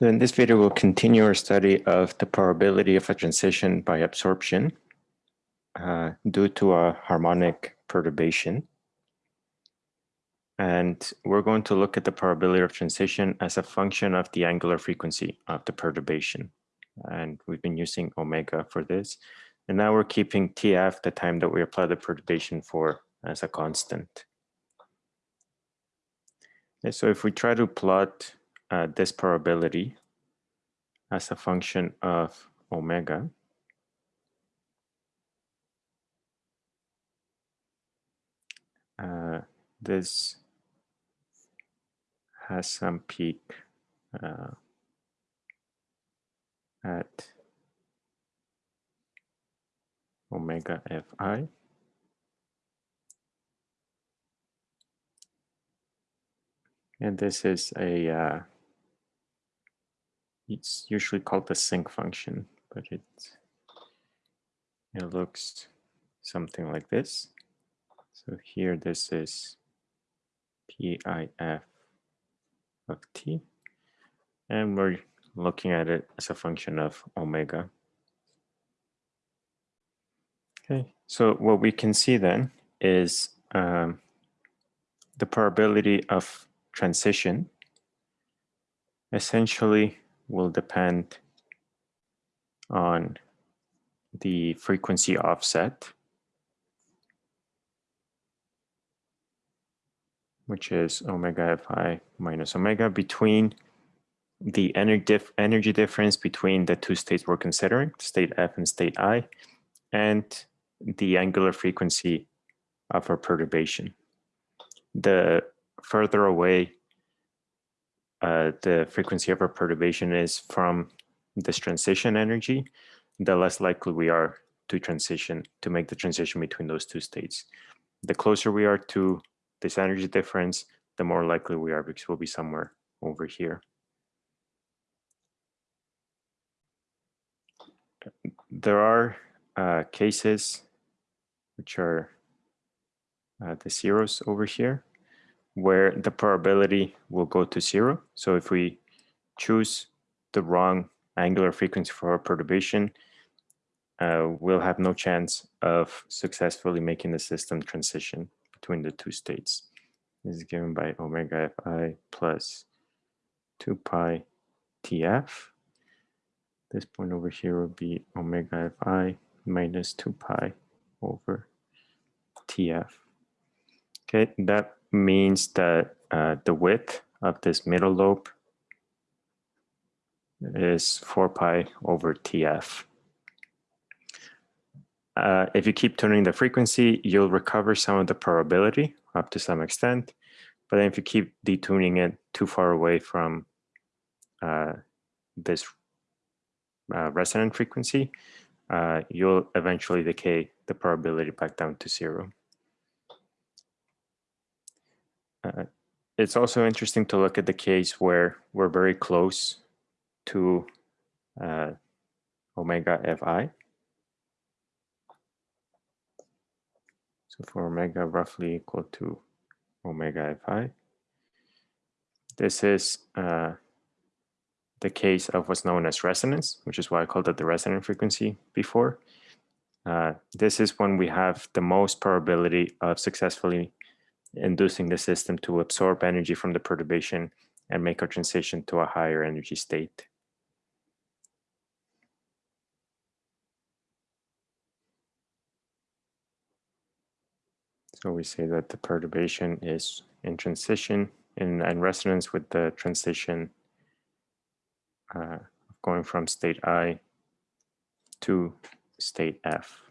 In this video, we'll continue our study of the probability of a transition by absorption uh, due to a harmonic perturbation. And we're going to look at the probability of transition as a function of the angular frequency of the perturbation. And we've been using omega for this. And now we're keeping TF, the time that we apply the perturbation for, as a constant. And so if we try to plot uh, this probability as a function of omega, uh, this has some peak uh, at omega fi. And this is a, uh, it's usually called the sinc function, but it, it looks something like this. So here this is PIF of t, and we're looking at it as a function of omega. Okay, so what we can see then is um, the probability of transition essentially will depend on the frequency offset, which is omega fi minus omega between the energy, dif energy difference between the two states we're considering, state F and state I, and the angular frequency of our perturbation. The further away uh, the frequency of our perturbation is from this transition energy, the less likely we are to transition, to make the transition between those two states. The closer we are to this energy difference, the more likely we are because we'll be somewhere over here. There are uh, cases which are uh, the zeros over here, where the probability will go to zero. So if we choose the wrong angular frequency for our perturbation, uh, we'll have no chance of successfully making the system transition between the two states. This is given by omega fi plus 2 pi tf. This point over here will be omega fi minus 2 pi over tf. Okay, that means that uh, the width of this middle lobe is 4 pi over tf. Uh, if you keep tuning the frequency, you'll recover some of the probability up to some extent. But then if you keep detuning it too far away from uh, this uh, resonant frequency, uh, you'll eventually decay the probability back down to zero. Uh, it's also interesting to look at the case where we're very close to uh, omega fi. So for omega roughly equal to omega fi, this is uh, the case of what's known as resonance, which is why I called it the resonant frequency before. Uh, this is when we have the most probability of successfully inducing the system to absorb energy from the perturbation and make a transition to a higher energy state. So we say that the perturbation is in transition, in, in resonance with the transition uh, going from state I to state F.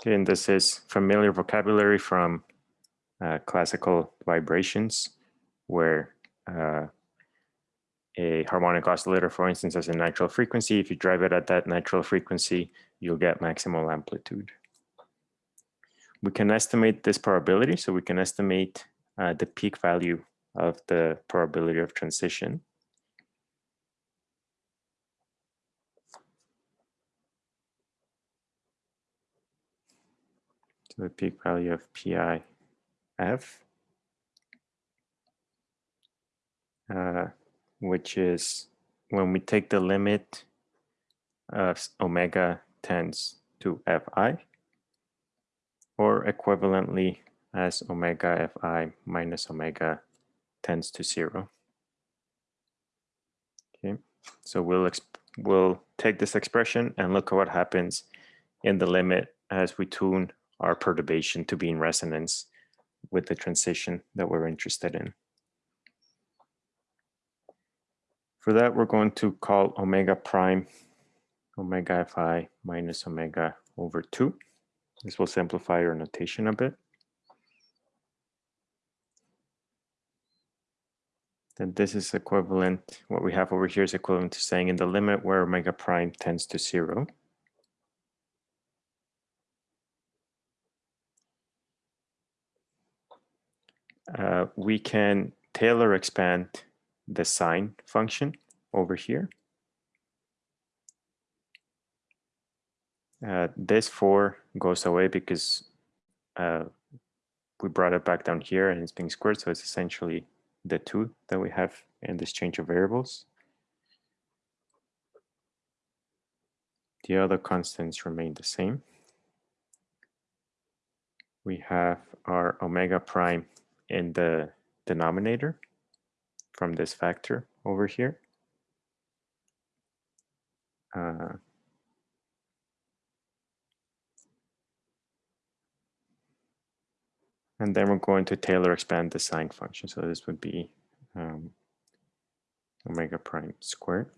Okay, and this is familiar vocabulary from uh, classical vibrations where uh, a harmonic oscillator, for instance, has a natural frequency. If you drive it at that natural frequency, you'll get maximal amplitude. We can estimate this probability, so we can estimate uh, the peak value of the probability of transition. The peak value of PI F uh, which is when we take the limit of omega tends to fi, or equivalently as omega fi minus omega tends to zero. Okay, so we'll we'll take this expression and look at what happens in the limit as we tune our perturbation to be in resonance with the transition that we're interested in. For that, we're going to call omega prime omega fi minus omega over 2. This will simplify our notation a bit. Then this is equivalent, what we have over here is equivalent to saying in the limit where omega prime tends to 0. Uh, we can Taylor expand the sine function over here. Uh, this 4 goes away because uh, we brought it back down here and it's being squared. So it's essentially the 2 that we have in this change of variables. The other constants remain the same. We have our omega prime in the denominator from this factor over here. Uh, and then we're going to Taylor expand the sine function. So this would be um, omega prime squared.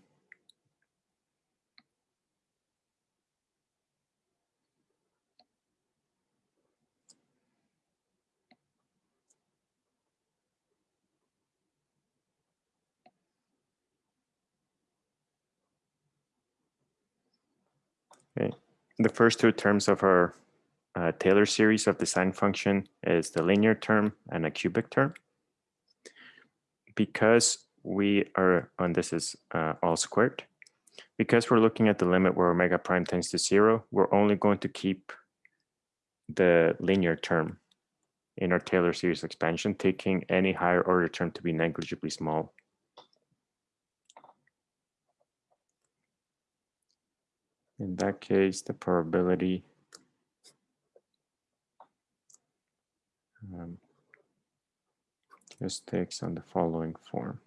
Okay. The first two terms of our uh, Taylor series of the sine function is the linear term and a cubic term. Because we are, and this is uh, all squared, because we're looking at the limit where omega prime tends to zero, we're only going to keep the linear term in our Taylor series expansion, taking any higher order term to be negligibly small. In that case, the probability um, just takes on the following form.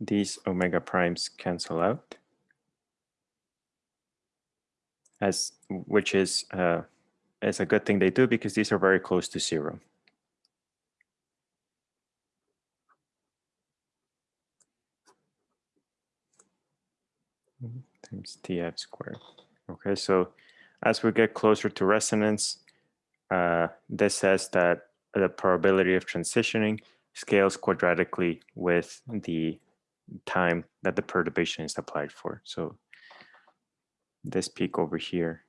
These omega primes cancel out, as which is uh, is a good thing they do because these are very close to zero. Times tf squared. Okay, so as we get closer to resonance, uh, this says that the probability of transitioning scales quadratically with the time that the perturbation is applied for. So this peak over here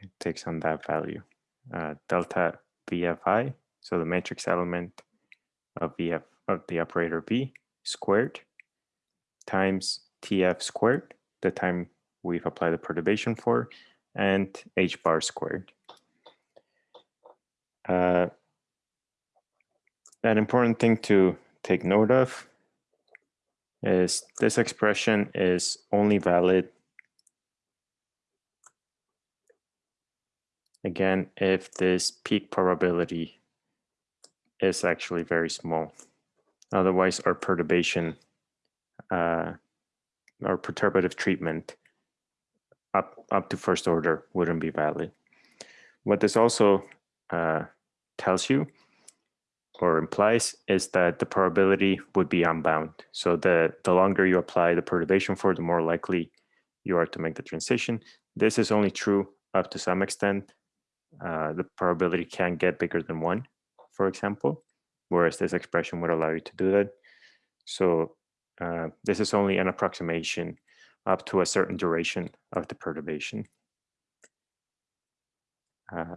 it takes on that value. Uh, delta VFI so the matrix element of VF of the operator V squared times TF squared, the time we've applied the perturbation for, and H bar squared. Uh, an important thing to take note of is this expression is only valid again if this peak probability is actually very small. Otherwise, our perturbation, uh, our perturbative treatment up, up to first order wouldn't be valid. What this also uh, tells you or implies is that the probability would be unbound. So the, the longer you apply the perturbation for, the more likely you are to make the transition. This is only true up to some extent. Uh, the probability can get bigger than one for example, whereas this expression would allow you to do that. So uh, this is only an approximation up to a certain duration of the perturbation. Uh,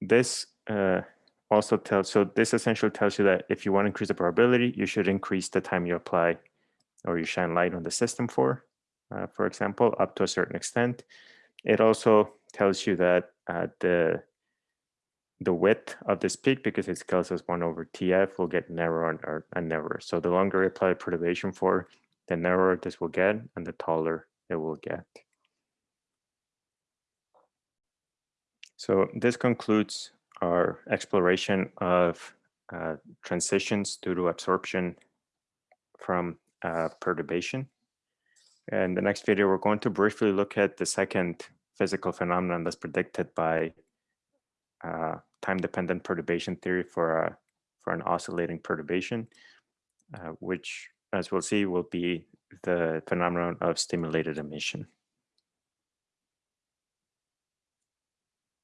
this uh, also tells, so this essentially tells you that if you want to increase the probability, you should increase the time you apply or you shine light on the system for, uh, for example, up to a certain extent. It also tells you that uh, the the width of this peak, because it scales as 1 over TF, will get narrower and, and narrower. So the longer you apply perturbation for, the narrower this will get and the taller it will get. So this concludes our exploration of uh, transitions due to absorption from uh, perturbation. In the next video, we're going to briefly look at the second physical phenomenon that's predicted by uh, time-dependent perturbation theory for a for an oscillating perturbation, uh, which, as we'll see, will be the phenomenon of stimulated emission.